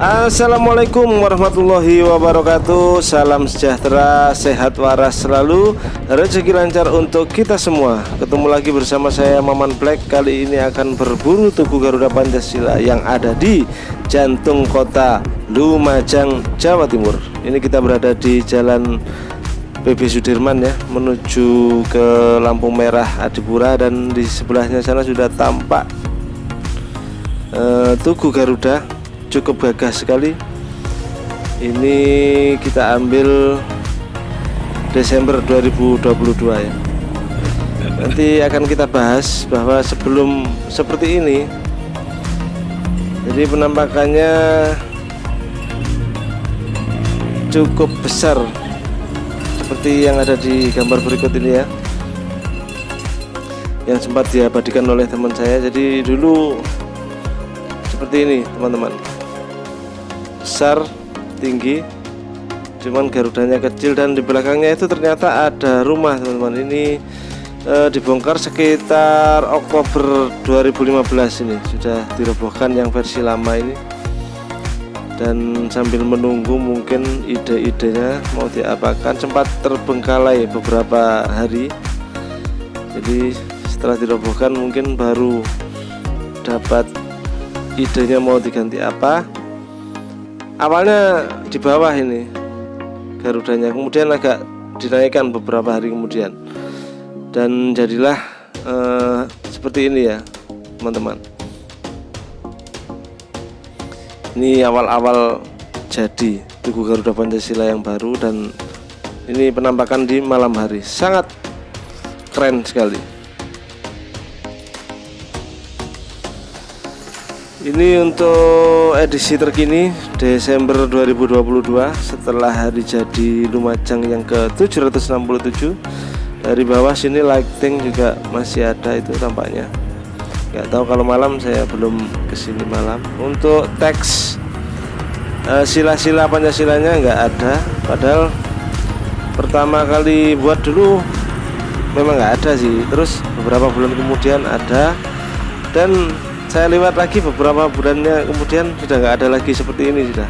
Assalamualaikum warahmatullahi wabarakatuh. Salam sejahtera, sehat waras selalu. Rezeki lancar untuk kita semua. Ketemu lagi bersama saya Maman Black. Kali ini akan berburu Tugu Garuda Pancasila Yang ada di jantung kota Lumajang, Jawa Timur. Ini kita berada di jalan PB Sudirman ya Menuju ke lampu merah Adipura Dan di sebelahnya sana sudah tampak uh, Tugu Garuda cukup gagah sekali. Ini kita ambil Desember 2022 ya. Nanti akan kita bahas bahwa sebelum seperti ini jadi penampakannya cukup besar seperti yang ada di gambar berikut ini ya yang sempat diabadikan oleh teman saya. Jadi dulu seperti ini teman-teman besar tinggi cuman garudanya kecil dan di belakangnya itu ternyata ada rumah teman-teman. Ini e, dibongkar sekitar Oktober 2015 ini. Sudah dirobohkan yang versi lama ini. Dan sambil menunggu mungkin ide-idenya mau diapakan sempat terbengkalai beberapa hari. Jadi setelah dirobohkan mungkin baru dapat idenya mau diganti apa awalnya di bawah ini garudanya. Kemudian agak dinaikkan beberapa hari kemudian. Dan jadilah uh, seperti ini ya teman-teman. Ini awal-awal jadi Tugu Garuda Pancasila yang baru dan ini penampakan di malam hari. Sangat keren sekali Ini untuk edisi terkini Desember 2022 setelah hari jadi Lumajang yang ke 767 dari bawah sini lighting juga masih ada itu tampaknya. Nggak tahu kalau malam saya belum ke sini malam. Untuk teks eh, sila-sila Pancasilanya nggak ada. Padahal pertama kali buat dulu memang nggak ada sih. Terus beberapa bulan kemudian ada. Dan saya lewat lagi beberapa bulannya kemudian sudah nggak ada lagi seperti ini sudah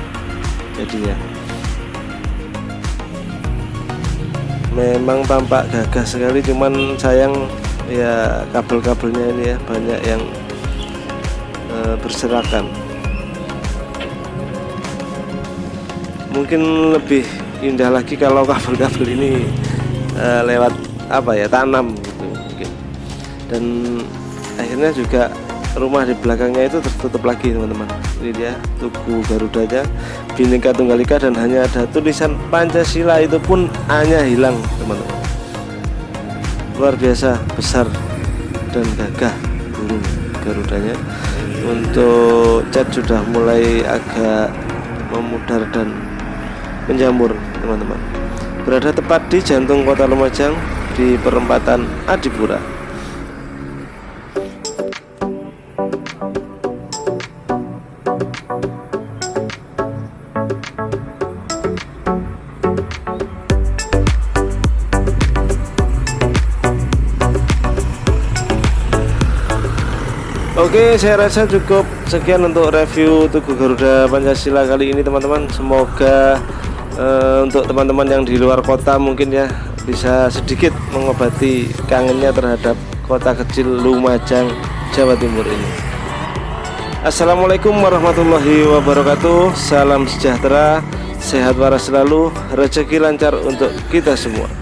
jadinya. Memang tampak gagah sekali cuman sayang ya kabel-kabelnya ini ya banyak yang e, berserakan. Mungkin lebih indah lagi kalau kabel-kabel ini e, lewat apa ya tanam gitu mungkin. Dan akhirnya juga rumah di belakangnya itu tertutup lagi teman-teman. Ini dia tugu garudanya Bhinneka Tunggal Ika dan hanya ada tulisan Pancasila itu pun hanya hilang teman-teman. Luar biasa besar dan gagah burung garudanya. Untuk cat sudah mulai agak memudar dan menjamur teman-teman. Berada tepat di jantung kota Lumajang di perempatan Adipura Oke saya rasa cukup sekian untuk review Tugu Garuda Pancasila kali ini teman-teman. Semoga uh, untuk teman-teman yang di luar kota mungkin ya Bisa sedikit mengobati kangennya terhadap kota kecil Lumajang Jawa Timur ini. Assalamualaikum warahmatullahi wabarakatuh. Salam sejahtera Sehat waras selalu. Rezeki lancar untuk kita semua